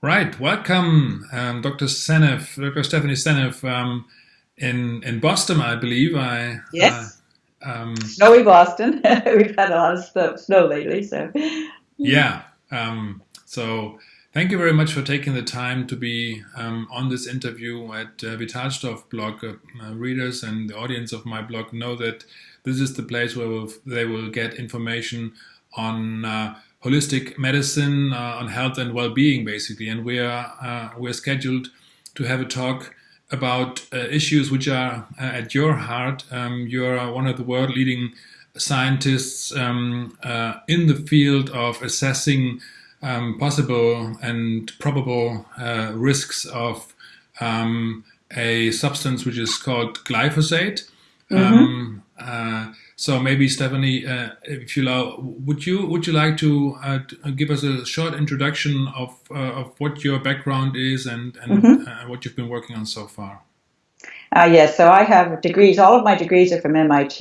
Right, welcome, um, Dr. Seneff, Dr. Stephanie Seneff, um, in in Boston, I believe. I yes, uh, um, snowy Boston. We've had a lot of snow lately, so yeah. Um, so thank you very much for taking the time to be um, on this interview at uh, Vitalstoff blog. Uh, readers and the audience of my blog know that this is the place where we'll, they will get information on uh, holistic medicine, uh, on health and well-being, basically. And we are uh, we're scheduled to have a talk about uh, issues which are uh, at your heart. Um, you're one of the world-leading scientists um, uh, in the field of assessing um, possible and probable uh, risks of um, a substance which is called glyphosate. Mm -hmm. So maybe Stephanie, uh, if you allow, would you would you like to uh, uh, give us a short introduction of uh, of what your background is and and mm -hmm. what you've been working on so far? Uh, yes, so I have degrees. All of my degrees are from MIT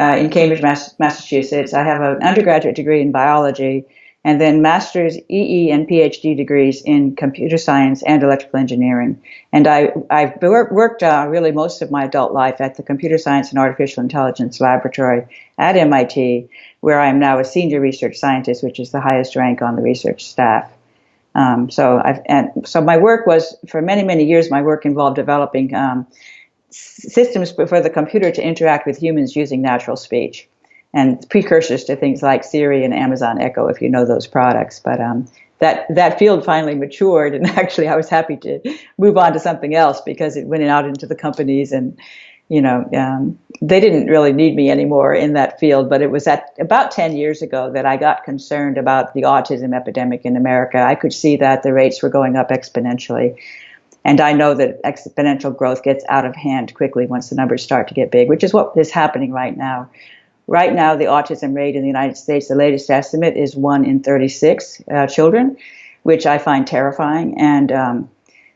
uh, in Cambridge, Massachusetts. I have an undergraduate degree in biology and then master's, EE, and PhD degrees in computer science and electrical engineering. And I, I've worked uh, really most of my adult life at the Computer Science and Artificial Intelligence Laboratory at MIT, where I am now a senior research scientist, which is the highest rank on the research staff. Um, so, I've, and so my work was for many, many years. My work involved developing um, systems for the computer to interact with humans using natural speech and precursors to things like Siri and Amazon Echo, if you know those products. But um, that that field finally matured, and actually, I was happy to move on to something else because it went out into the companies, and you know, um, they didn't really need me anymore in that field. But it was at about 10 years ago that I got concerned about the autism epidemic in America. I could see that the rates were going up exponentially. And I know that exponential growth gets out of hand quickly once the numbers start to get big, which is what is happening right now. Right now, the autism rate in the United States, the latest estimate is 1 in 36 uh, children, which I find terrifying. And um,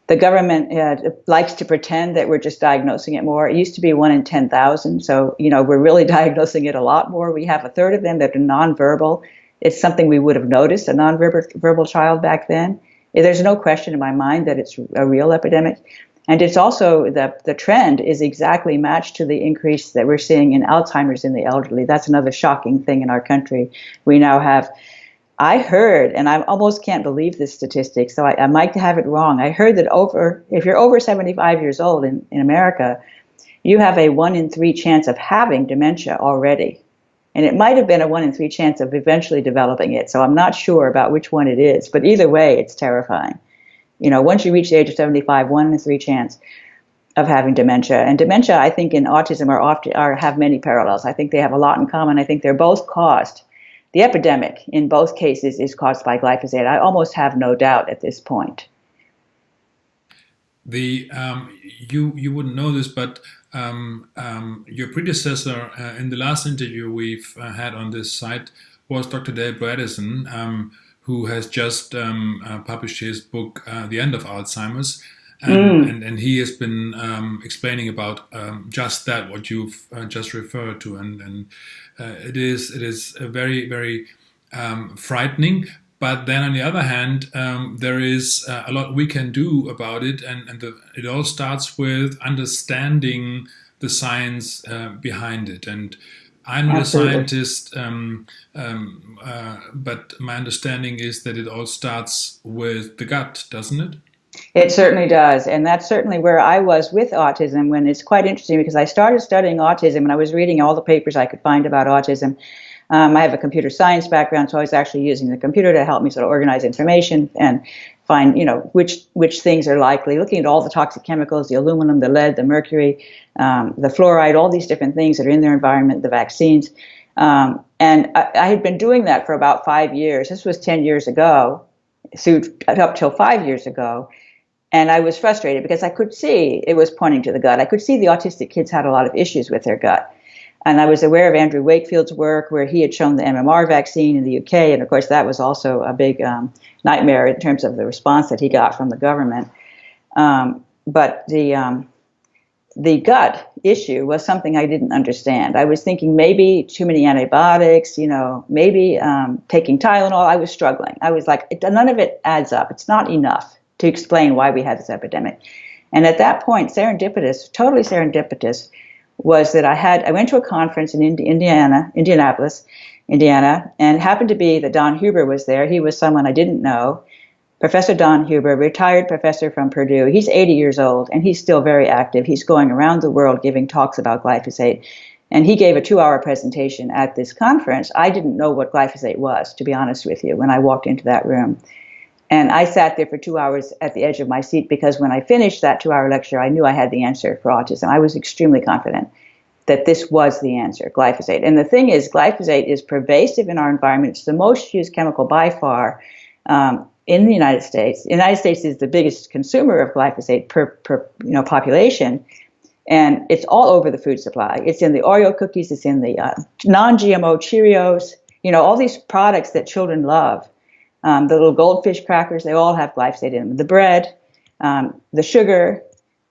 the government uh, likes to pretend that we're just diagnosing it more. It used to be 1 in 10,000. So, you know, we're really diagnosing it a lot more. We have a third of them that are nonverbal. It's something we would have noticed, a nonverbal verbal child back then. There's no question in my mind that it's a real epidemic. And it's also the, the trend is exactly matched to the increase that we're seeing in Alzheimer's in the elderly. That's another shocking thing in our country. We now have, I heard, and I almost can't believe this statistic, so I, I might have it wrong. I heard that over, if you're over 75 years old in, in America, you have a one in three chance of having dementia already. And it might have been a one in three chance of eventually developing it. So I'm not sure about which one it is, but either way, it's terrifying. You know, once you reach the age of 75, one in three chance of having dementia. And dementia, I think, in autism are often are have many parallels. I think they have a lot in common. I think they're both caused. The epidemic in both cases is caused by glyphosate. I almost have no doubt at this point. The um, you you wouldn't know this, but um, um, your predecessor uh, in the last interview we've uh, had on this site was Dr. Dale Bredesen. Who has just um, uh, published his book, uh, The End of Alzheimer's. And, mm. and, and, he has been um, explaining about um, just that, what you've uh, just referred to. And, and uh, it is, it is very, very um, frightening. But then on the other hand, um, there is uh, a lot we can do about it. And, and the, it all starts with understanding the science uh, behind it. And I'm Absolutely. a scientist, um, um, uh, but my understanding is that it all starts with the gut, doesn't it? It certainly does. And that's certainly where I was with autism when it's quite interesting because I started studying autism and I was reading all the papers I could find about autism. Um, I have a computer science background, so I was actually using the computer to help me sort of organize information and find, you know, which which things are likely. Looking at all the toxic chemicals, the aluminum, the lead, the mercury, um, the fluoride, all these different things that are in their environment, the vaccines. Um, and I, I, had been doing that for about five years. This was 10 years ago, so up till five years ago. And I was frustrated because I could see it was pointing to the gut. I could see the autistic kids had a lot of issues with their gut. And I was aware of Andrew Wakefield's work where he had shown the MMR vaccine in the UK. And of course, that was also a big um, nightmare in terms of the response that he got from the government. Um, but the, um, the gut issue was something I didn't understand. I was thinking maybe too many antibiotics, you know, maybe um, taking Tylenol. I was struggling. I was like, it, none of it adds up. It's not enough to explain why we had this epidemic. And at that point, serendipitous, totally serendipitous, was that I had I went to a conference in Indiana, Indianapolis, Indiana, and happened to be that Don Huber was there. He was someone I didn't know. Professor Don Huber, retired professor from Purdue. He's 80 years old and he's still very active. He's going around the world giving talks about glyphosate. And he gave a two hour presentation at this conference. I didn't know what glyphosate was, to be honest with you, when I walked into that room. And I sat there for two hours at the edge of my seat because when I finished that two hour lecture, I knew I had the answer for autism. I was extremely confident that this was the answer glyphosate. And the thing is, glyphosate is pervasive in our environment. It's the most used chemical by far um, in the United States. The United States is the biggest consumer of glyphosate per, per you know, population. And it's all over the food supply. It's in the Oreo cookies, it's in the uh, non GMO Cheerios, you know, all these products that children love. Um, the little goldfish crackers, they all have glyphosate in them. The bread, um, the sugar,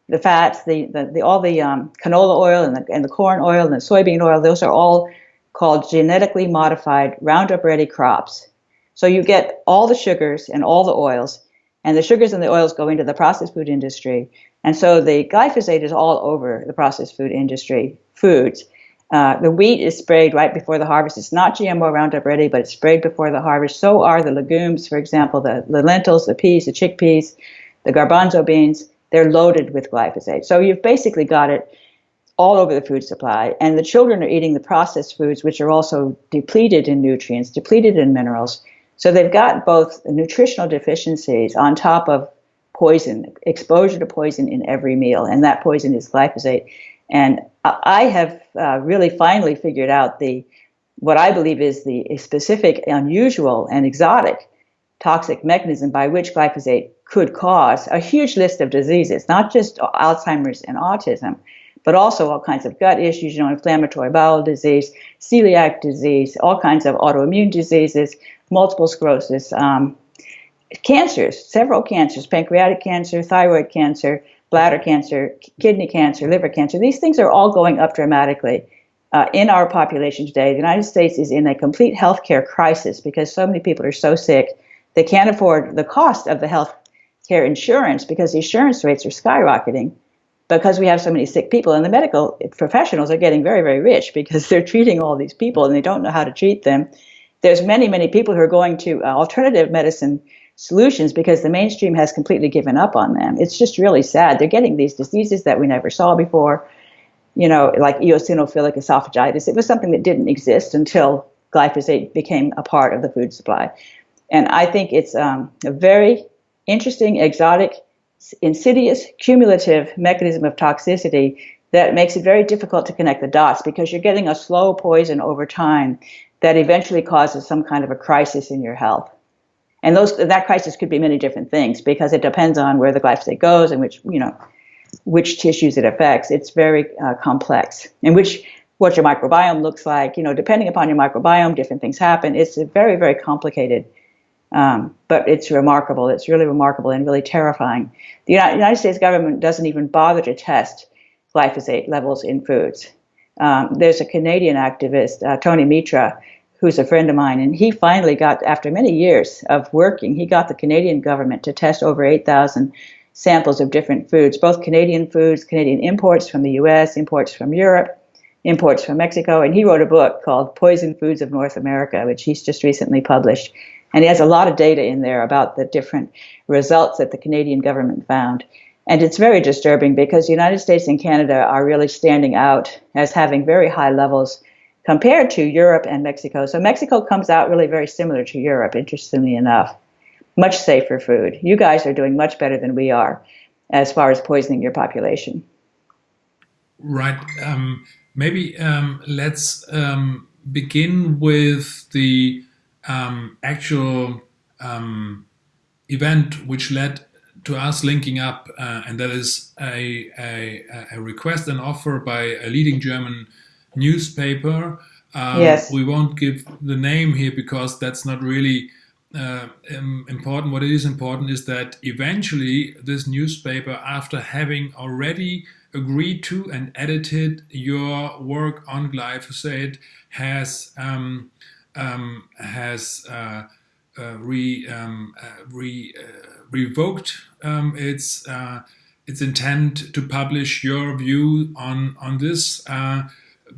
the fats, the, the, the all the um, canola oil and the, and the corn oil and the soybean oil, those are all called genetically modified Roundup Ready crops. So you get all the sugars and all the oils, and the sugars and the oils go into the processed food industry. And so the glyphosate is all over the processed food industry foods. Uh, the wheat is sprayed right before the harvest. It's not GMO Roundup ready, but it's sprayed before the harvest. So are the legumes, for example, the, the lentils, the peas, the chickpeas, the garbanzo beans. They're loaded with glyphosate. So you've basically got it all over the food supply. And the children are eating the processed foods, which are also depleted in nutrients, depleted in minerals. So they've got both nutritional deficiencies on top of poison, exposure to poison in every meal. And that poison is glyphosate. And I have uh, really finally figured out the what I believe is the specific, unusual, and exotic toxic mechanism by which glyphosate could cause a huge list of diseases, not just Alzheimer's and autism, but also all kinds of gut issues, you know, inflammatory bowel disease, celiac disease, all kinds of autoimmune diseases, multiple sclerosis, um, cancers, several cancers, pancreatic cancer, thyroid cancer, bladder cancer, kidney cancer, liver cancer. These things are all going up dramatically uh, in our population today. The United States is in a complete healthcare crisis because so many people are so sick they can't afford the cost of the health care insurance because the insurance rates are skyrocketing because we have so many sick people and the medical professionals are getting very very rich because they're treating all these people and they don't know how to treat them there's many many people who are going to uh, alternative medicine solutions because the mainstream has completely given up on them. It's just really sad. They're getting these diseases that we never saw before, you know, like eosinophilic esophagitis. It was something that didn't exist until glyphosate became a part of the food supply. And I think it's um, a very interesting, exotic, insidious, cumulative mechanism of toxicity that makes it very difficult to connect the dots because you're getting a slow poison over time that eventually causes some kind of a crisis in your health. And those that crisis could be many different things because it depends on where the glyphosate goes and which you know which tissues it affects. It's very uh, complex, and which what your microbiome looks like. You know, depending upon your microbiome, different things happen. It's very very complicated, um, but it's remarkable. It's really remarkable and really terrifying. The United States government doesn't even bother to test glyphosate levels in foods. Um, there's a Canadian activist, uh, Tony Mitra, who's a friend of mine, and he finally got, after many years of working, he got the Canadian government to test over 8,000 samples of different foods, both Canadian foods, Canadian imports from the US, imports from Europe, imports from Mexico, and he wrote a book called Poison Foods of North America, which he's just recently published. And he has a lot of data in there about the different results that the Canadian government found. And it's very disturbing because the United States and Canada are really standing out as having very high levels compared to Europe and Mexico. So Mexico comes out really very similar to Europe, interestingly enough. Much safer food. You guys are doing much better than we are as far as poisoning your population. Right. Um, maybe um, let's um, begin with the um, actual um, event which led to us linking up, uh, and that is a, a, a request and offer by a leading German newspaper. Um, yes. We won't give the name here because that's not really uh, important. What is important is that eventually this newspaper, after having already agreed to and edited your work on glyphosate has um, um, has uh, uh, re, um, uh, re uh, revoked um, its uh, its intent to publish your view on on this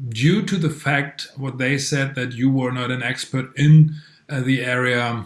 due to the fact what they said that you were not an expert in the area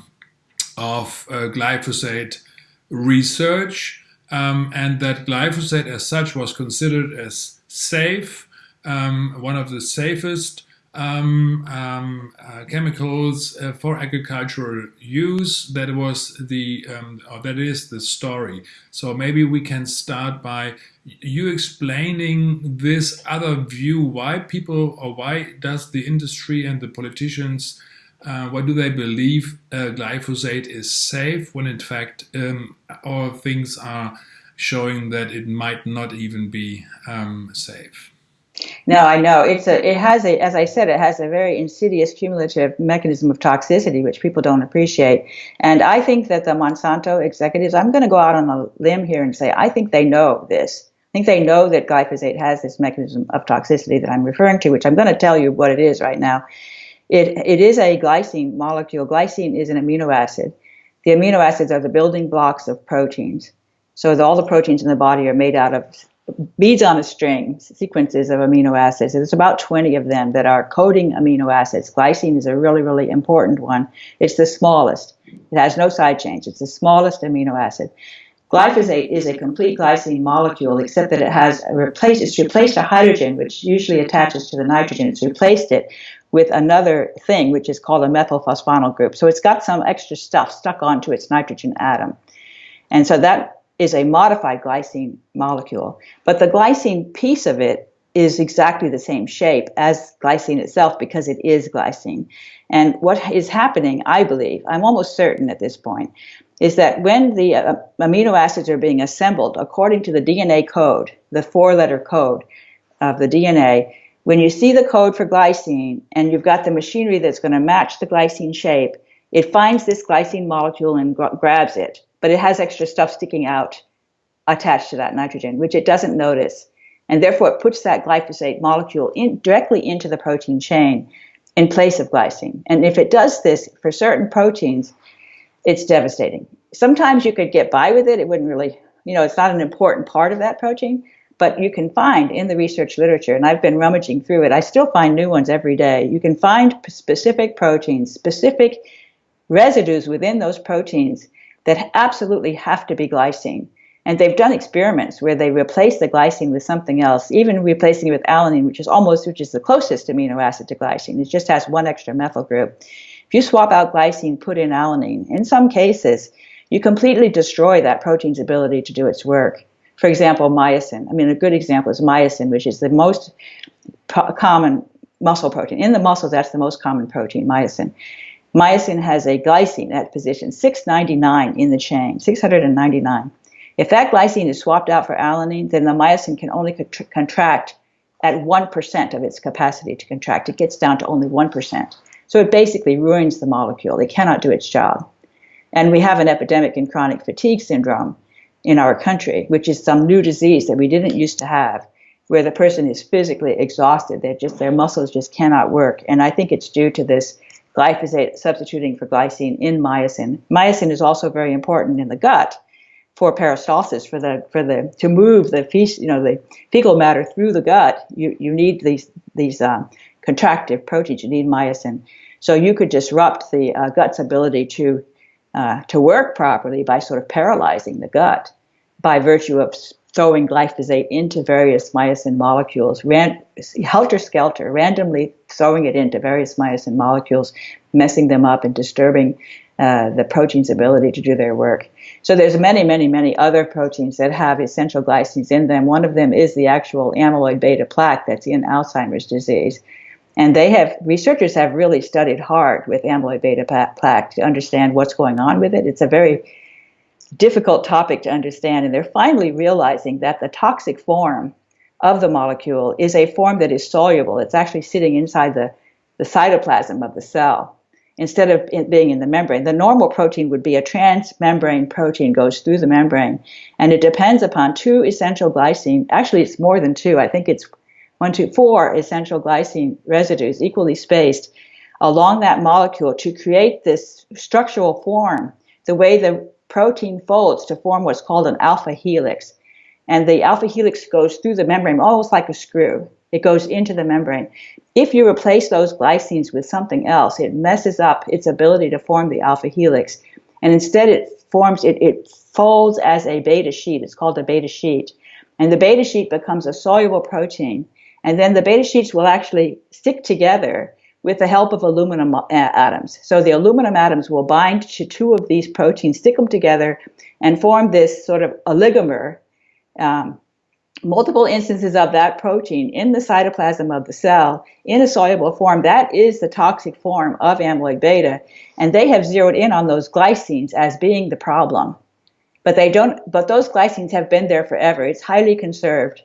of glyphosate research um, and that glyphosate as such was considered as safe, um, one of the safest um, um uh, chemicals uh, for agricultural use. That was the, um, or that is the story. So maybe we can start by you explaining this other view, why people, or why does the industry and the politicians uh, why do they believe uh, glyphosate is safe when in fact um, all things are showing that it might not even be um, safe? No, I know it's a. It has a, as I said, it has a very insidious cumulative mechanism of toxicity, which people don't appreciate. And I think that the Monsanto executives, I'm going to go out on a limb here and say, I think they know this. I think they know that glyphosate has this mechanism of toxicity that I'm referring to, which I'm going to tell you what it is right now. It, it is a glycine molecule. Glycine is an amino acid. The amino acids are the building blocks of proteins. So all the proteins in the body are made out of beads on a string, sequences of amino acids. There's about 20 of them that are coding amino acids. Glycine is a really, really important one. It's the smallest. It has no side chains. It's the smallest amino acid. Glyphosate is a complete glycine molecule, except that it has replaced, it's replaced a hydrogen, which usually attaches to the nitrogen. It's replaced it with another thing, which is called a methylphosphonyl group. So it's got some extra stuff stuck onto its nitrogen atom. And so that is a modified glycine molecule. But the glycine piece of it is exactly the same shape as glycine itself because it is glycine. And what is happening, I believe, I'm almost certain at this point, is that when the uh, amino acids are being assembled according to the DNA code, the four letter code of the DNA, when you see the code for glycine and you've got the machinery that's going to match the glycine shape, it finds this glycine molecule and grabs it, but it has extra stuff sticking out attached to that nitrogen, which it doesn't notice. And therefore, it puts that glyphosate molecule in, directly into the protein chain in place of glycine. And if it does this for certain proteins, it's devastating. Sometimes you could get by with it. It wouldn't really, you know, it's not an important part of that protein but you can find in the research literature, and I've been rummaging through it, I still find new ones every day. You can find specific proteins, specific residues within those proteins that absolutely have to be glycine. And they've done experiments where they replace the glycine with something else, even replacing it with alanine, which is almost, which is the closest amino acid to glycine. It just has one extra methyl group. If you swap out glycine, put in alanine, in some cases, you completely destroy that protein's ability to do its work. For example, myosin. I mean, a good example is myosin, which is the most common muscle protein. In the muscles, that's the most common protein, myosin. Myosin has a glycine at position 699 in the chain, 699. If that glycine is swapped out for alanine, then the myosin can only contract at 1% of its capacity to contract. It gets down to only 1%. So it basically ruins the molecule. It cannot do its job. And we have an epidemic in chronic fatigue syndrome in our country, which is some new disease that we didn't used to have, where the person is physically exhausted. They just their muscles just cannot work, and I think it's due to this glyphosate substituting for glycine in myosin. Myosin is also very important in the gut for peristalsis, for the for the to move the feces, you know the fecal matter through the gut. You you need these these um, contractive proteins. You need myosin. So you could disrupt the uh, gut's ability to uh, to work properly by sort of paralyzing the gut by virtue of throwing glyphosate into various myosin molecules, ran, helter skelter, randomly throwing it into various myosin molecules, messing them up and disturbing uh, the protein's ability to do their work. So there's many, many, many other proteins that have essential glycines in them. One of them is the actual amyloid beta plaque that's in Alzheimer's disease. And they have researchers have really studied hard with amyloid beta plaque to understand what's going on with it. It's a very difficult topic to understand. And they're finally realizing that the toxic form of the molecule is a form that is soluble. It's actually sitting inside the, the cytoplasm of the cell. instead of it being in the membrane. The normal protein would be a transmembrane protein, goes through the membrane, and it depends upon two essential glycine. Actually, it's more than two. I think it's one, two, four essential glycine residues, equally spaced, along that molecule to create this structural form, the way the protein folds to form what's called an alpha helix. And the alpha helix goes through the membrane almost like a screw. It goes into the membrane. If you replace those glycines with something else, it messes up its ability to form the alpha helix. And instead, it forms, it, it folds as a beta sheet. It's called a beta sheet. And the beta sheet becomes a soluble protein. And then the beta sheets will actually stick together with the help of aluminum atoms. So the aluminum atoms will bind to two of these proteins, stick them together, and form this sort of oligomer um, multiple instances of that protein in the cytoplasm of the cell in a soluble form. That is the toxic form of amyloid beta. And they have zeroed in on those glycines as being the problem. But they don't, but those glycines have been there forever. It's highly conserved.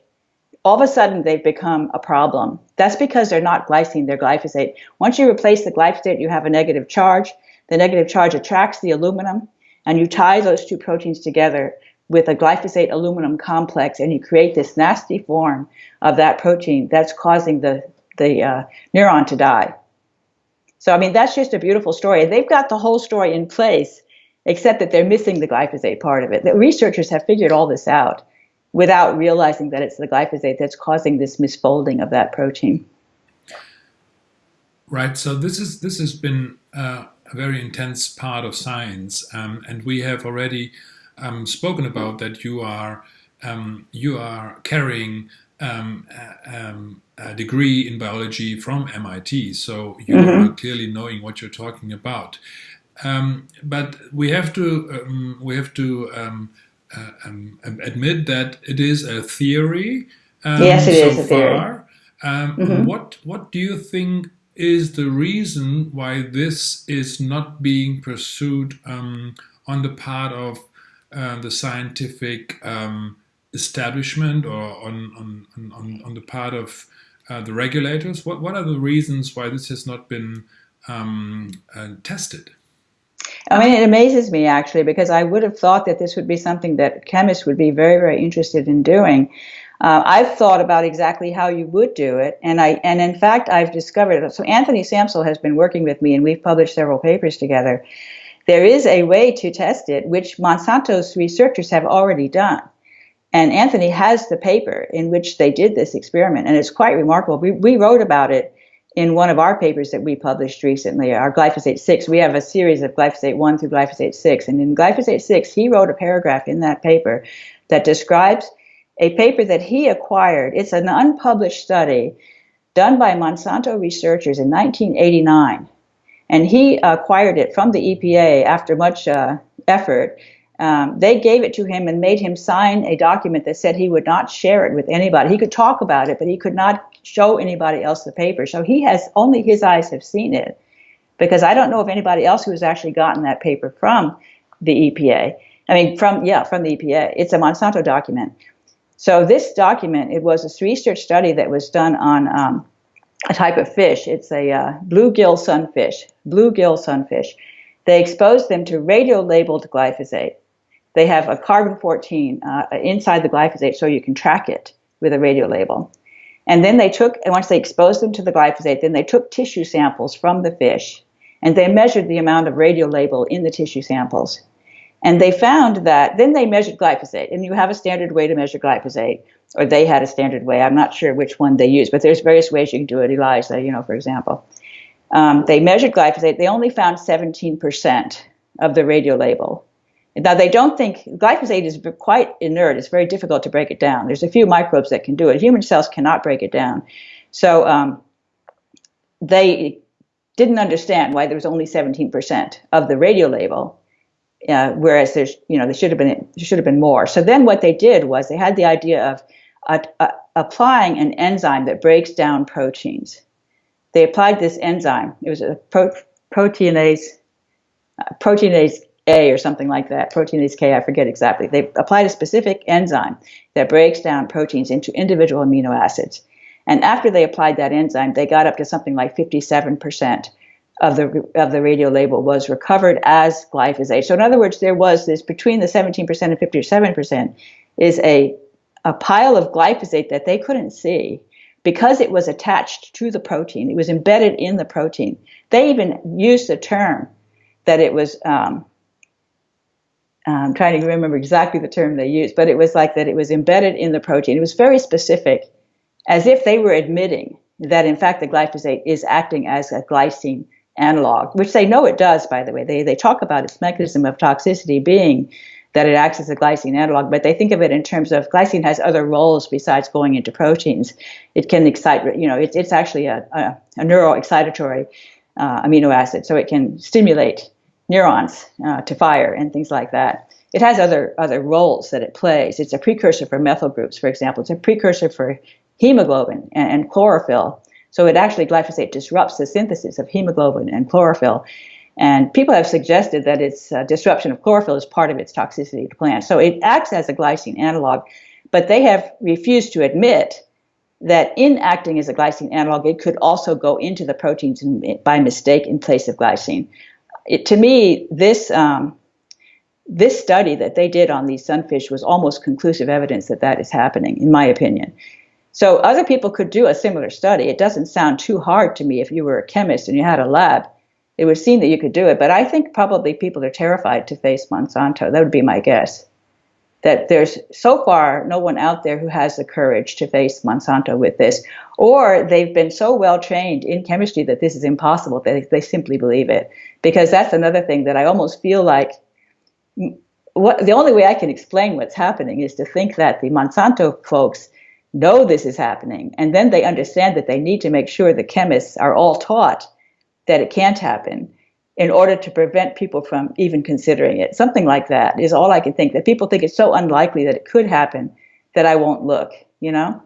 All of a sudden, they've become a problem. That's because they're not glycine, they're glyphosate. Once you replace the glyphosate, you have a negative charge. The negative charge attracts the aluminum, and you tie those two proteins together with a glyphosate aluminum complex and you create this nasty form of that protein that's causing the, the uh, neuron to die. So, I mean, that's just a beautiful story. They've got the whole story in place, except that they're missing the glyphosate part of it. The researchers have figured all this out without realizing that it's the glyphosate that's causing this misfolding of that protein. Right. So this is this has been uh, a very intense part of science, um, and we have already um, spoken about that you are um, you are carrying um, a, um, a, degree in biology from MIT, so you mm-hmm. are clearly knowing what you're talking about. Um, but we have to um, we have to uh, admit that it is a theory. yes, it so is a theory. Mm-hmm. What what do you think is the reason why this is not being pursued on the part of uh, the scientific um, establishment or on, on, on, on the part of uh, the regulators? What, what are the reasons why this has not been um, uh, tested? I mean, it amazes me actually because I would have thought that this would be something that chemists would be very, very interested in doing. Uh, I've thought about exactly how you would do it, and I and in fact I've discovered. So Anthony Samsel has been working with me, and we've published several papers together. There is a way to test it, which Monsanto's researchers have already done. And Anthony has the paper in which they did this experiment, and it's quite remarkable. We, we wrote about it in one of our papers that we published recently, our glyphosate 6. We have a series of glyphosate 1 through glyphosate 6. And in glyphosate 6, he wrote a paragraph in that paper that describes a paper that he acquired. It's an unpublished study done by Monsanto researchers in 1989 and he acquired it from the EPA after much uh, effort. Um, they gave it to him and made him sign a document that said he would not share it with anybody. He could talk about it, but he could not show anybody else the paper. So he has only his eyes have seen it, because I don't know of anybody else who has actually gotten that paper from the EPA. I mean, from yeah, from the EPA. It's a Monsanto document. So this document, it was a research study that was done on um, a type of fish. It's a uh, bluegill sunfish, bluegill sunfish. They exposed them to radio-labeled glyphosate. They have a carbon 14 uh, inside the glyphosate so you can track it with a radio label. And then they took, and once they exposed them to the glyphosate, then they took tissue samples from the fish and they measured the amount of radio label in the tissue samples. And they found that, then they measured glyphosate, and you have a standard way to measure glyphosate or they had a standard way. I'm not sure which one they used, but there's various ways you can do it. ELISA, you know, for example. Um, they measured glyphosate. They only found 17% of the radio label. Now, they don't think glyphosate is quite inert. It's very difficult to break it down. There's a few microbes that can do it. Human cells cannot break it down. So um, they didn't understand why there was only 17% of the radio label uh, whereas there's you know there should have been there should have been more. So then what they did was they had the idea of uh, uh, applying an enzyme that breaks down proteins. They applied this enzyme. It was a pro- proteinase, uh, proteinase Or something like that, proteinase K, I forget exactly. They applied a specific enzyme that breaks down proteins into individual amino acids. And after they applied that enzyme, they got up to something like 57% of the of the radio label was recovered as glyphosate. So in other words, there was this between the 17% and 57% is a a pile of glyphosate that they couldn't see because it was attached to the protein. It was embedded in the protein. They even used the term that it was. Um, I'm trying to remember exactly the term they used, but it was like that it was embedded in the protein. It was very specific, as if they were admitting that in fact the glyphosate is acting as a glycine analog, which they know it does, by the way. They, they talk about its mechanism of toxicity being that it acts as a glycine analog, but they think of it in terms of glycine has other roles besides going into proteins. It can excite, you know, it, it's actually a, a, a neuroexcitatory uh, amino acid, so it can stimulate neurons uh, to fire and things like that. It has other other roles that it plays. It's a precursor for methyl groups, for example. It's a precursor for hemoglobin and, and chlorophyll. So it actually glyphosate disrupts the synthesis of hemoglobin and chlorophyll. And people have suggested that its uh, disruption of chlorophyll is part of its toxicity to plants. So it acts as a glycine analog, but they have refused to admit that in acting as a glycine analog, it could also go into the proteins in, by mistake in place of glycine. It, to me, this um, this study that they did on these sunfish was almost conclusive evidence that that is happening, in my opinion. So other people could do a similar study. It doesn't sound too hard to me if you were a chemist and you had a lab. It would seem that you could do it, but I think probably people are terrified to face Monsanto. That would be my guess. That there's so far no one out there who has the courage to face Monsanto with this, or they've been so well trained in chemistry that this is impossible. That they simply believe it. Because that's another thing that I almost feel like what the only way I can explain what's happening is to think that the Monsanto folks know this is happening, and then they understand that they need to make sure the chemists are all taught that it can't happen in order to prevent people from even considering it. Something like that is all I can think. That people think it's so unlikely that it could happen that I won't look, you know?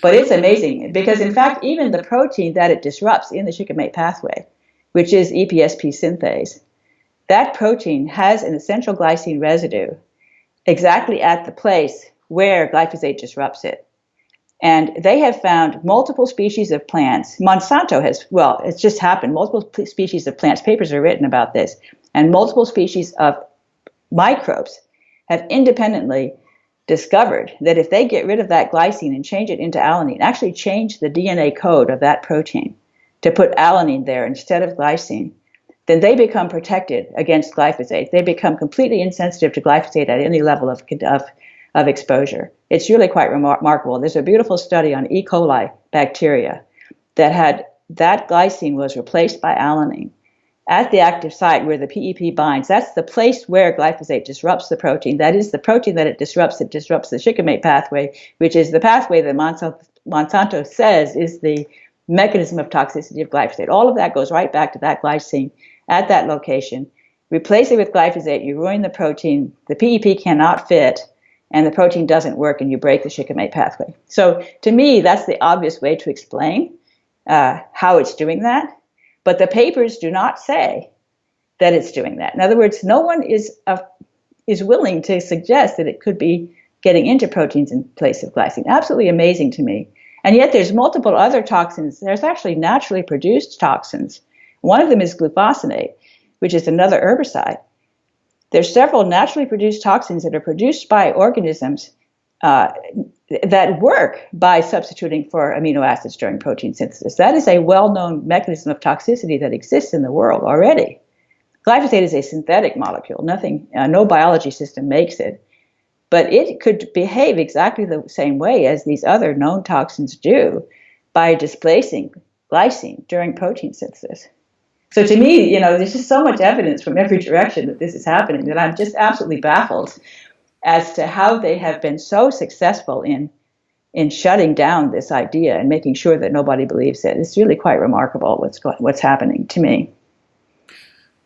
But it's amazing because, in fact, even the protein that it disrupts in the shikimate pathway, which is EPSP synthase, that protein has an essential glycine residue exactly at the place where glyphosate disrupts it. And they have found multiple species of plants. Monsanto has, well, it's just happened. Multiple species of plants, papers are written about this, and multiple species of microbes have independently discovered that if they get rid of that glycine and change it into alanine, actually change the DNA code of that protein to put alanine there instead of glycine, then they become protected against glyphosate. They become completely insensitive to glyphosate at any level of, of of exposure. It's really quite remarkable. There's a beautiful study on E. coli bacteria that had that glycine was replaced by alanine at the active site where the PEP binds. That's the place where glyphosate disrupts the protein. That is the protein that it disrupts. It disrupts the shikimate pathway, which is the pathway that Monsanto, Monsanto says is the mechanism of toxicity of glyphosate. All of that goes right back to that glycine at that location. Replace it with glyphosate, you ruin the protein. The PEP cannot fit and the protein doesn't work and you break the shikimate pathway. So to me, that's the obvious way to explain uh, how it's doing that. But the papers do not say that it's doing that. In other words, no one is uh, is willing to suggest that it could be getting into proteins in place of glycine. Absolutely amazing to me. And yet there's multiple other toxins. There's actually naturally produced toxins. One of them is glufosinate, which is another herbicide there's several naturally produced toxins that are produced by organisms uh, that work by substituting for amino acids during protein synthesis. That is a well-known mechanism of toxicity that exists in the world already. Glyphosate is a synthetic molecule. Nothing, uh, no biology system makes it, but it could behave exactly the same way as these other known toxins do by displacing glycine during protein synthesis. So to me, you know, there's just so much evidence from every direction that this is happening that I'm just absolutely baffled as to how they have been so successful in in shutting down this idea and making sure that nobody believes it. It's really quite remarkable what's going, what's happening to me.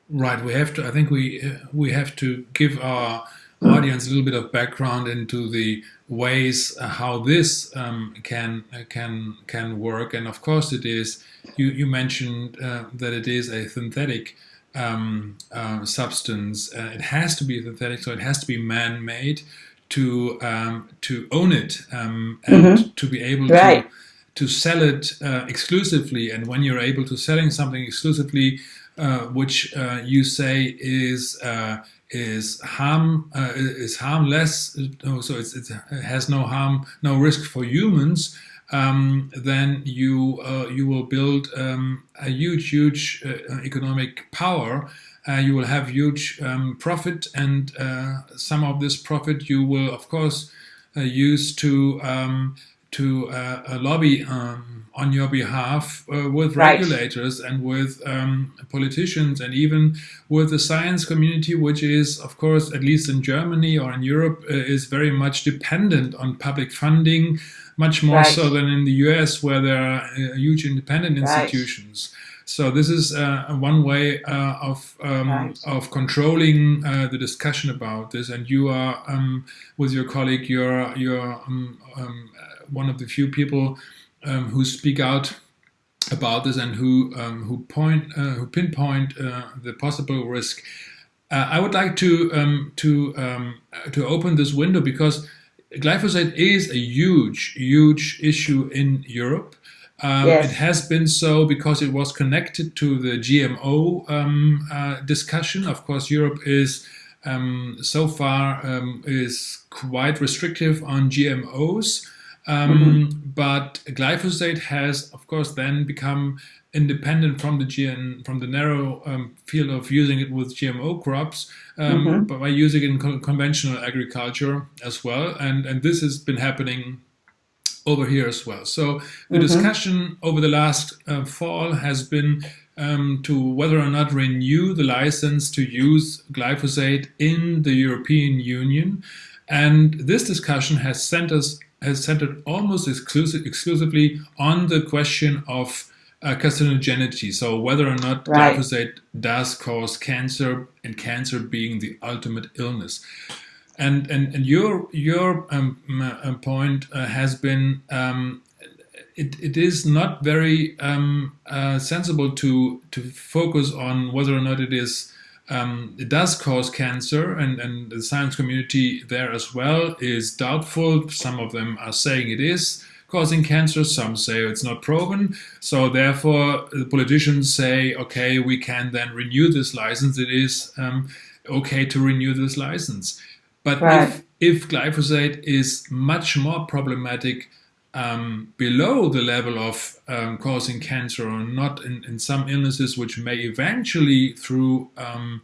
Right. We have to. I think we we have to give our audience a little bit of background into the ways uh, how this um, can uh, can can work. And of course, it is. You you mentioned uh, that it is a synthetic um, uh, substance. Uh, it has to be synthetic, so it has to be man-made to um, to own it um, and mm -hmm. to be able right. to to sell it uh, exclusively, and when you're able to selling something exclusively, uh, which uh, you say is uh, is harm uh, is harmless, so it has no harm, no risk for humans. Um, then you you will build um, a huge, huge economic power uh, you will have huge um, profit and uh, some of this profit you will of course uh, use to um, to uh, lobby um, on your behalf uh, with right. regulators and with um, politicians and even with the science community which is of course at least in Germany or in Europe uh, is very much dependent on public funding much more right. so than in the US where there are huge independent institutions. Right. So this is uh, one way uh, of um, right. of controlling uh, the discussion about this. And you are um, with your colleague, you're you're um, um one of the few people um, who speak out about this and who um, who point uh, who pinpoint uh, the possible risk. Uh, I would like to to to open this window because glyphosate is a huge huge issue in Europe. Um, yes. It has been so because it was connected to the GMO um, uh, discussion. Of course, Europe is um, so far um, is quite restrictive on GMOs, um, mm-hmm. but glyphosate has, of course, then become independent from the GN, from the narrow um, field of using it with GMO crops, mm-hmm. but by using it in co- conventional agriculture as well. And and this has been happening over here as well. So the mm-hmm. discussion over the last uh, fall has been um, to whether or not renew the license to use glyphosate in the European Union. And this discussion has centered, has centered almost exclusive, exclusively on the question of uh, carcinogenity. So whether or not right. glyphosate does cause cancer, and cancer being the ultimate illness. And and, and your your um, uh, point uh, has been um, it, it is not very um, uh, sensible to to focus on whether or not it is um, it does cause cancer, and, and the science community there as well is doubtful. Some of them are saying it is causing cancer, some say it's not proven. So, therefore, the politicians say, okay, we can then renew this license. It is um, okay to renew this license. But right. if, if glyphosate is much more problematic um, below the level of um, causing cancer or not in, in, some illnesses which may eventually through um,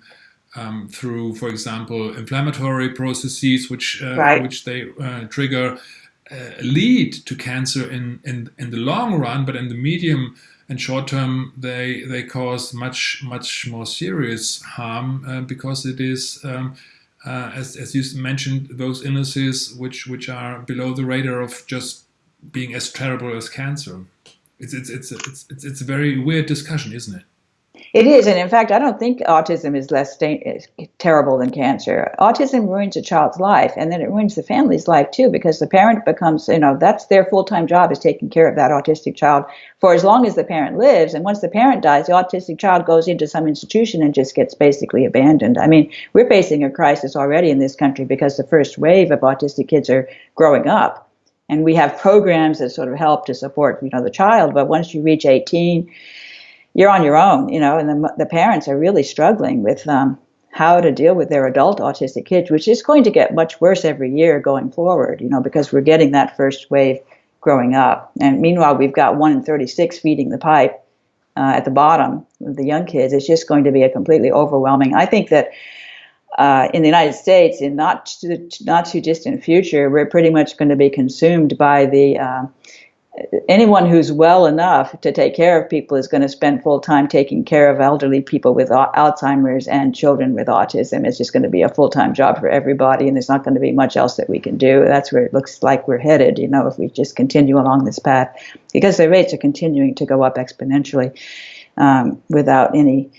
um through for example inflammatory processes which uh, right. which they uh, trigger uh, lead to cancer in, in in the long run but in the medium and short term they they cause much much more serious harm uh, because it is um, uh, as, as you mentioned, those illnesses which, which are below the radar of just being as terrible as cancer. It's, it's, it's, it's, it's, it's a very weird discussion, isn't it? It is, and in fact, I don't think autism is less terrible than cancer. Autism ruins a child's life, and then it ruins the family's life too, because the parent becomes, you know, that's their full-time job is taking care of that autistic child for as long as the parent lives. And once the parent dies, the autistic child goes into some institution and just gets basically abandoned. I mean, we're facing a crisis already in this country because the first wave of autistic kids are growing up, and we have programs that sort of help to support, you know, the child. But once you reach 18 you're on your own, you know, and the, the parents are really struggling with um, how to deal with their adult autistic kids, which is going to get much worse every year going forward, you know, because we're getting that first wave growing up. And meanwhile, we've got one in 36 feeding the pipe uh, at the bottom the young kids. It's just going to be a completely overwhelming. I think that uh, in the United States, in not too, not too distant future, we're pretty much going to be consumed by the uh, anyone who's well enough to take care of people is going to spend full time taking care of elderly people with Alzheimer's and children with autism. It's just going to be a full time job for everybody, and there's not going to be much else that we can do. That's where it looks like we're headed, you know, if we just continue along this path, because the rates are continuing to go up exponentially um, without any.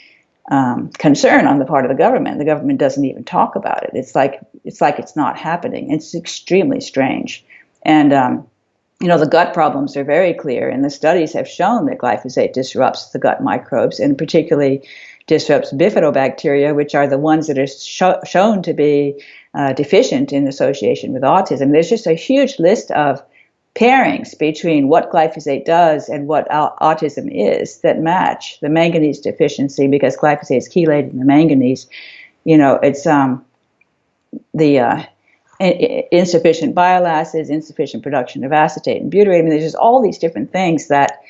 Um, concern on the part of the government. The government doesn't even talk about it. It's like it's like it's not happening. It's extremely strange, and um, you know, the gut problems are very clear, and the studies have shown that glyphosate disrupts the gut microbes, and particularly disrupts bifidobacteria, which are the ones that are sh- shown to be uh, deficient in association with autism. There's just a huge list of pairings between what glyphosate does and what autism is that match the manganese deficiency because glyphosate is chelated in the manganese. You know, it's um, the uh, insufficient bile acids, insufficient production of acetate and butyrate. I mean, there's just all these different things that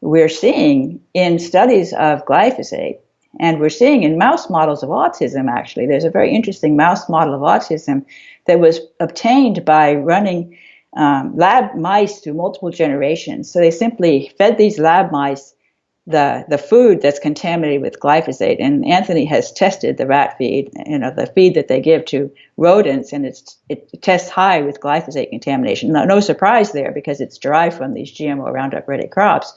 we're seeing in studies of glyphosate. And we're seeing in mouse models of autism, actually. There's a very interesting mouse model of autism that was obtained by running um, lab mice through multiple generations. So they simply fed these lab mice the the food that's contaminated with glyphosate. And Anthony has tested the rat feed, you know, the feed that they give to rodents, and it's it tests high with glyphosate contamination. No, no surprise there because it's derived from these GMO Roundup Ready crops.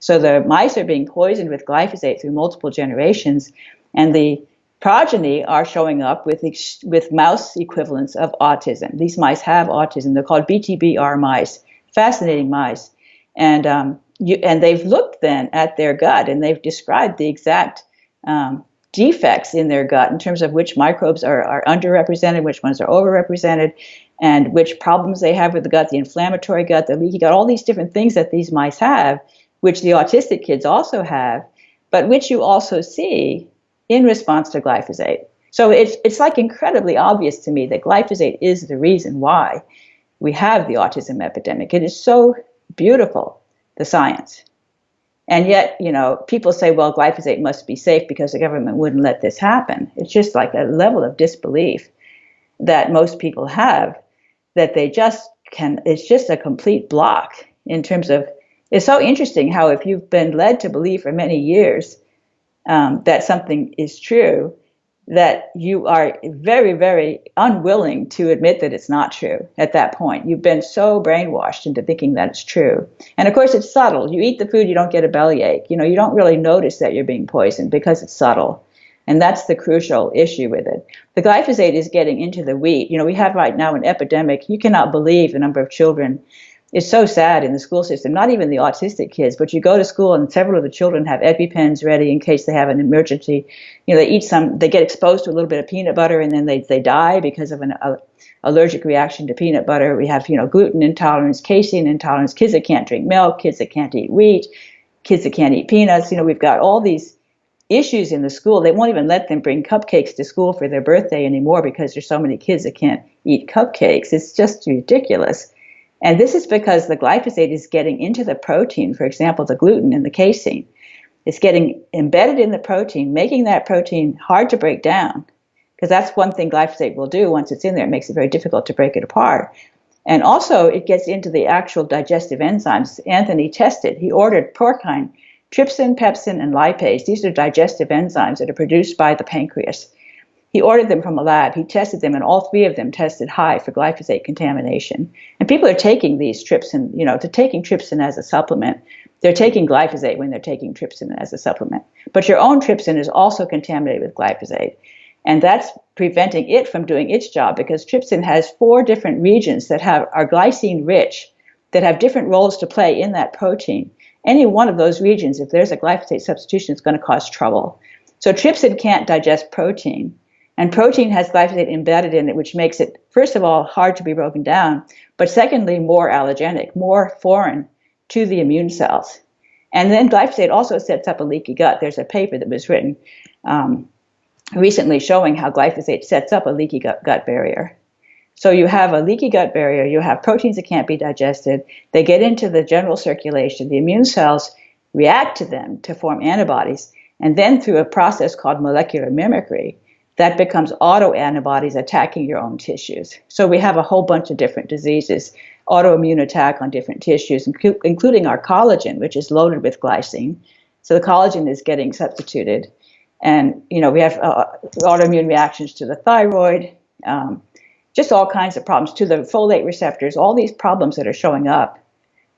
So the mice are being poisoned with glyphosate through multiple generations, and the progeny are showing up with with mouse equivalents of autism. These mice have autism. They're called BTBR mice. Fascinating mice, and um, you, and they've looked then at their gut and they've described the exact um, defects in their gut in terms of which microbes are, are underrepresented, which ones are overrepresented, and which problems they have with the gut, the inflammatory gut, the leaky gut, all these different things that these mice have, which the autistic kids also have, but which you also see in response to glyphosate. So it's, it's like incredibly obvious to me that glyphosate is the reason why we have the autism epidemic. It is so beautiful the science. And yet, you know, people say, well, glyphosate must be safe because the government wouldn't let this happen. It's just like a level of disbelief that most people have that they just can, it's just a complete block in terms of, it's so interesting how if you've been led to believe for many years um, that something is true, that you are very, very unwilling to admit that it's not true at that point. You've been so brainwashed into thinking that it's true. And of course, it's subtle. You eat the food, you don't get a bellyache. You know, you don't really notice that you're being poisoned because it's subtle. And that's the crucial issue with it. The glyphosate is getting into the wheat. You know, we have right now an epidemic. You cannot believe the number of children it's so sad in the school system, not even the autistic kids, but you go to school and several of the children have EpiPens ready in case they have an emergency. You know, they eat some, they get exposed to a little bit of peanut butter and then they, they die because of an a, allergic reaction to peanut butter. We have, you know, gluten intolerance, casein intolerance, kids that can't drink milk, kids that can't eat wheat, kids that can't eat peanuts. You know, we've got all these issues in the school. They won't even let them bring cupcakes to school for their birthday anymore because there's so many kids that can't eat cupcakes. It's just ridiculous. And this is because the glyphosate is getting into the protein, for example, the gluten in the casein. It's getting embedded in the protein, making that protein hard to break down. Because that's one thing glyphosate will do once it's in there, it makes it very difficult to break it apart. And also, it gets into the actual digestive enzymes. Anthony tested, he ordered porcine, trypsin, pepsin, and lipase. These are digestive enzymes that are produced by the pancreas. He ordered them from a lab. He tested them, and all three of them tested high for glyphosate contamination. And people are taking these trypsin, you know, to taking trypsin as a supplement. They're taking glyphosate when they're taking trypsin as a supplement. But your own trypsin is also contaminated with glyphosate. And that's preventing it from doing its job because trypsin has four different regions that have are glycine rich, that have different roles to play in that protein. Any one of those regions, if there's a glyphosate substitution, is going to cause trouble. So trypsin can't digest protein. And protein has glyphosate embedded in it, which makes it, first of all, hard to be broken down, but secondly, more allergenic, more foreign to the immune cells. And then glyphosate also sets up a leaky gut. There's a paper that was written um, recently showing how glyphosate sets up a leaky gut, gut barrier. So you have a leaky gut barrier, you have proteins that can't be digested, they get into the general circulation, the immune cells react to them to form antibodies, and then through a process called molecular mimicry, that becomes autoantibodies attacking your own tissues. So we have a whole bunch of different diseases, autoimmune attack on different tissues, including our collagen, which is loaded with glycine. So the collagen is getting substituted. And, you know, we have uh, autoimmune reactions to the thyroid, um, just all kinds of problems to the folate receptors. All these problems that are showing up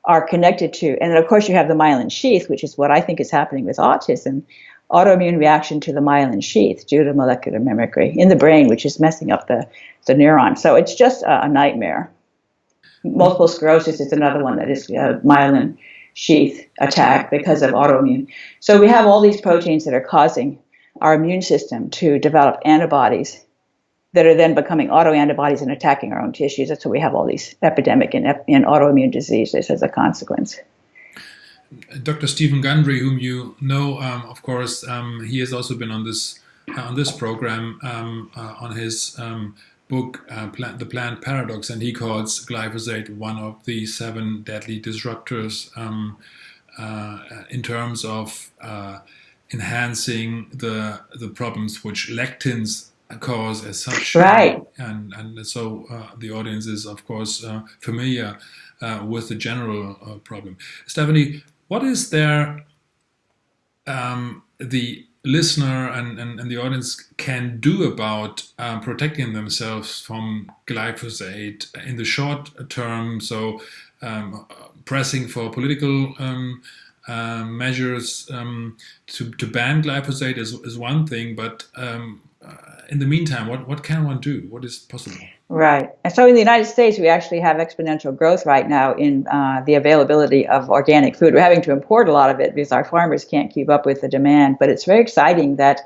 are connected to, and of course you have the myelin sheath, which is what I think is happening with autism autoimmune reaction to the myelin sheath due to molecular mimicry in the brain, which is messing up the, the neuron. So it's just a, a nightmare. Multiple sclerosis is another one that is a myelin sheath attack because of autoimmune. So we have all these proteins that are causing our immune system to develop antibodies that are then becoming autoantibodies and attacking our own tissues. That's why we have all these epidemic and, and autoimmune diseases as a consequence. Dr. Steven Gundry, whom you know, um, of course, um, he has also been on this uh, on this program um, uh, on his um, book, uh, Plant, The Plant Paradox, and he calls glyphosate one of the seven deadly disruptors um, uh, in terms of uh, enhancing the the problems which lectins cause as such. Right. And and so uh, the audience is of course uh, familiar uh, with the general uh, problem. Stephanie, what is there um, the listener and, and, and, the audience can do about um, protecting themselves from glyphosate in the short term? So um, pressing for political um, uh, measures um, to, to ban glyphosate is, is one thing, but um, uh, in the meantime, what, what can one do? What is possible? Right. And so in the United States, we actually have exponential growth right now in uh, the availability of organic food. We're having to import a lot of it because our farmers can't keep up with the demand. But it's very exciting that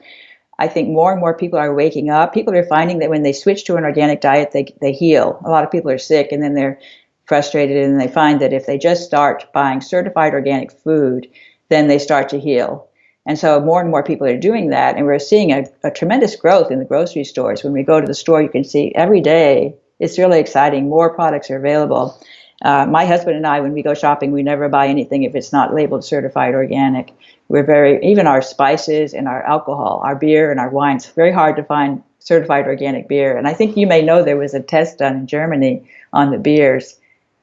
I think more and more people are waking up. People are finding that when they switch to an organic diet, they, they heal. A lot of people are sick and then they're frustrated and they find that if they just start buying certified organic food, then they start to heal. And so more and more people are doing that. And we're seeing a, a, tremendous growth in the grocery stores. When we go to the store, you can see every day, it's really exciting. More products are available. Uh, my husband and I, when we go shopping, we never buy anything if it's not labeled certified organic. We're very, even our spices and our alcohol, our beer and our wines, very hard to find certified organic beer. And I think you may know there was a test done in Germany on the beers,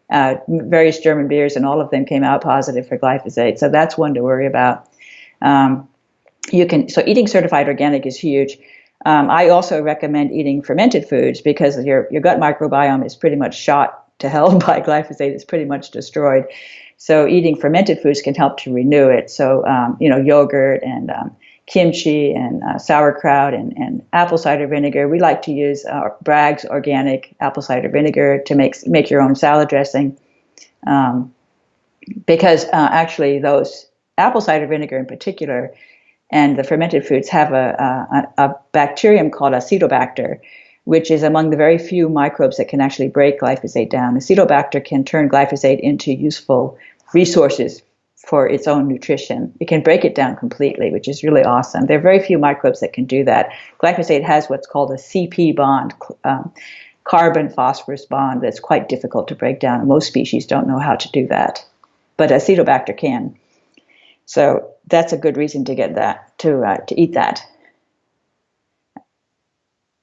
uh, various German beers, and all of them came out positive for glyphosate. So that's one to worry about. Um, you can so eating certified organic is huge. Um, I also recommend eating fermented foods because your your gut microbiome is pretty much shot to hell by glyphosate. It's pretty much destroyed. So eating fermented foods can help to renew it. So um, you know yogurt and um, kimchi and uh, sauerkraut and, and apple cider vinegar. We like to use uh, Bragg's organic apple cider vinegar to make make your own salad dressing, um, because uh, actually those apple cider vinegar in particular and the fermented foods have a, a, a bacterium called Acetobacter, which is among the very few microbes that can actually break glyphosate down. Acetobacter can turn glyphosate into useful resources for its own nutrition. It can break it down completely, which is really awesome. There are very few microbes that can do that. Glyphosate has what's called a CP bond, um, carbon phosphorus bond, that's quite difficult to break down. Most species don't know how to do that, but Acetobacter can. So that's a good reason to get that to uh, to eat that.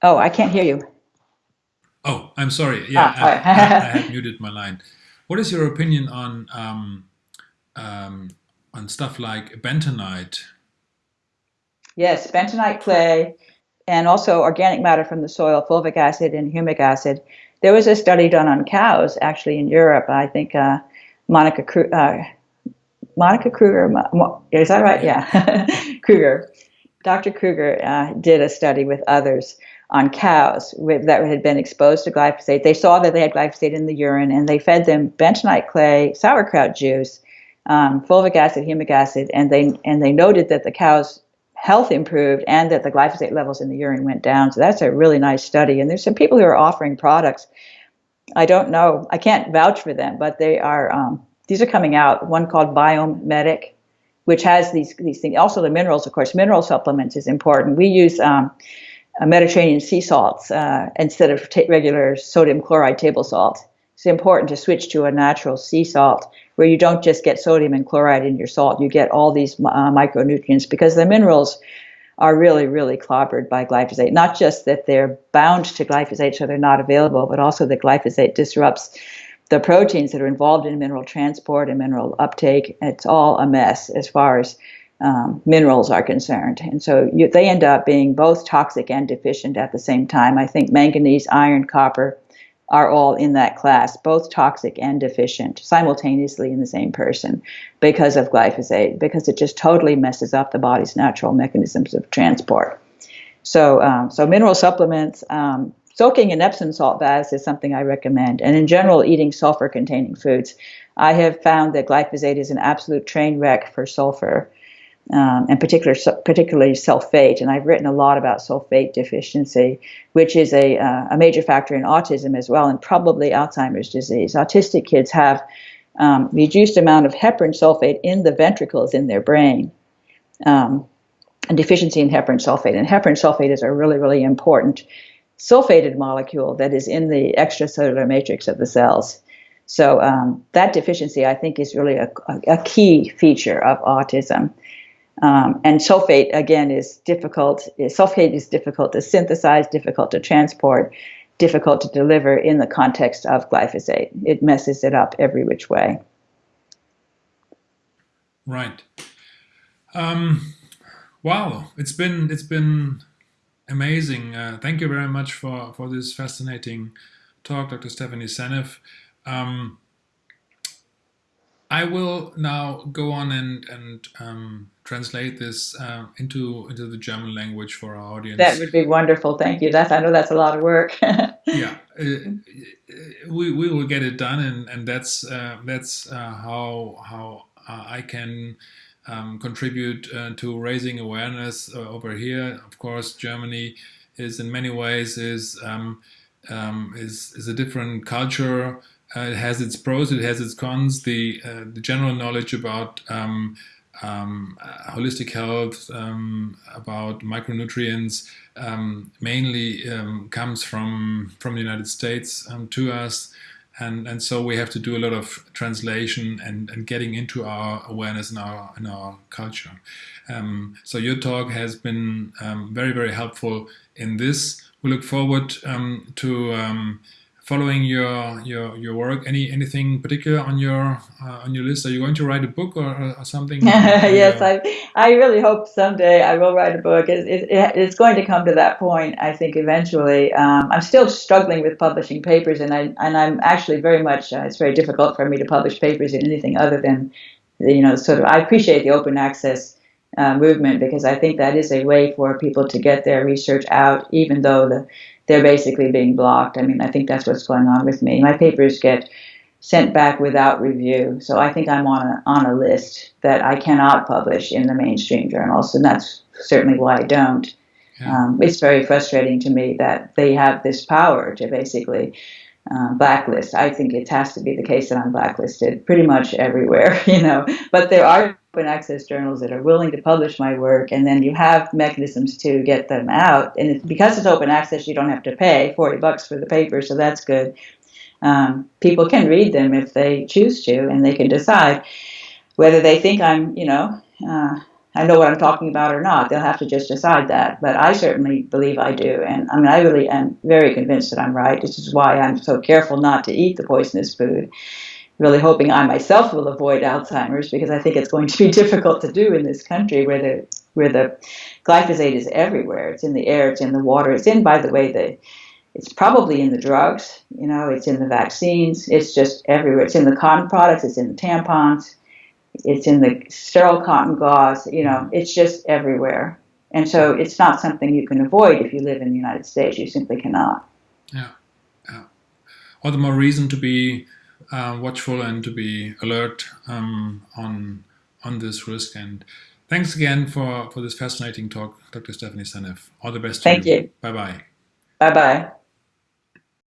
Oh, I can't hear you. Oh, I'm sorry. Yeah, ah, I, I, I, had muted my line. What is your opinion on um, um, on stuff like bentonite? Yes, bentonite clay, and also organic matter from the soil, fulvic acid and humic acid. There was a study done on cows, actually in Europe. I think uh, Monica uh, Monica Kruger, is that right? Yeah, Kruger. Dr. Kruger uh, did a study with others on cows with, that had been exposed to glyphosate. They saw that they had glyphosate in the urine, and they fed them bentonite clay, sauerkraut juice, um, fulvic acid, humic acid, and they and they noted that the cows' health improved and that the glyphosate levels in the urine went down. So that's a really nice study. And there's some people who are offering products. I don't know. I can't vouch for them, but they are um, these are coming out. One called Biome Medic, which has these these things. Also, the minerals, of course, mineral supplements is important. We use um, Mediterranean sea salts uh, instead of regular sodium chloride table salt. It's important to switch to a natural sea salt where you don't just get sodium and chloride in your salt. You get all these uh, micronutrients because the minerals are really, really clobbered by glyphosate. Not just that they're bound to glyphosate, so they're not available, but also that glyphosate disrupts the proteins that are involved in mineral transport and mineral uptake, it's all a mess as far as um, minerals are concerned. And so you, they end up being both toxic and deficient at the same time. I think manganese, iron, copper are all in that class, both toxic and deficient simultaneously in the same person because of glyphosate, because it just totally messes up the body's natural mechanisms of transport. So, um, so mineral supplements, um, Soaking in Epsom salt baths is something I recommend, and in general, eating sulfur containing foods. I have found that glyphosate is an absolute train wreck for sulfur. um, and particular, particularly sulfate. And I've written a lot about sulfate deficiency, which is a, uh, a major factor in autism as well, and probably Alzheimer's disease. Autistic kids have um, reduced amount of heparin sulfate in the ventricles in their brain. Um, a deficiency in heparin sulfate. And heparin sulfate is a really, really important sulfated molecule that is in the extracellular matrix of the cells. So um, that deficiency, I think, is really a, a, key feature of autism. Um, and sulfate again is difficult. Sulfate is difficult to synthesize, difficult to transport, difficult to deliver in the context of glyphosate. It messes it up every which way. Right. Um, wow, it's been it's been amazing. Uh, thank you very much for for this fascinating talk, Dr. Stephanie Seneff. Um, I will now go on and and um, translate this uh, into into the German language for our audience. That would be wonderful. Thank you. That's I know that's a lot of work. yeah, uh, we we will get it done, and and that's uh, that's uh, how how uh, I can. Um, contribute uh, to raising awareness over here. Of course, Germany is in many ways is um, um, is is a different culture uh, it has its pros, it has its cons. The uh, the general knowledge about um, um, uh, holistic health, um, about micronutrients, mainly comes from from the United States to us, and and so we have to do a lot of translation and, and getting into our awareness in our in our culture. Um, so your talk has been um, very very helpful in this. We look forward um, to following your your your work. Any anything particular on your uh, on your list? Are you going to write a book or, or something? Yes i i really hope someday i will write a book. It, it, it's going to come to that point i think eventually. Um, i'm still struggling with publishing papers and i and i'm actually very much uh, it's very difficult for me to publish papers in anything other than you know sort of i appreciate the open access uh, movement because I think that is a way for people to get their research out, even though the they're basically being blocked. I mean, I think that's what's going on with me. My papers get sent back without review, so I think I'm on a, on a list that I cannot publish in the mainstream journals, and that's certainly why I don't. Yeah. Um, it's very frustrating to me that they have this power to basically uh, blacklist. I think it has to be the case that I'm blacklisted pretty much everywhere, you know. But there are open access journals that are willing to publish my work, and then you have mechanisms to get them out. And it's, because it's open access, you don't have to pay 40 bucks for the paper, so that's good. Um, people can read them if they choose to, and they can decide whether they think I'm, you know, uh, I know what I'm talking about or not. They'll have to just decide that. But I certainly believe I do. And I mean, I really am very convinced that I'm right. This is why I'm so careful not to eat the poisonous food really hoping I myself will avoid Alzheimer's because I think it's going to be difficult to do in this country where the where the glyphosate is everywhere. It's in the air, it's in the water, it's in, by the way, the it's probably in the drugs, you know, it's in the vaccines, it's just everywhere. It's in the cotton products, it's in the tampons, it's in the sterile cotton gauze, you know, it's just everywhere. And so it's not something you can avoid if you live in the United States. You simply cannot. Yeah. Yeah. All the more reason to be uh, watchful and to be alert um, on on this risk. And thanks again for for this fascinating talk, Dr. Stephanie Seneff. All the best. Thank you. you. Bye bye. Bye bye.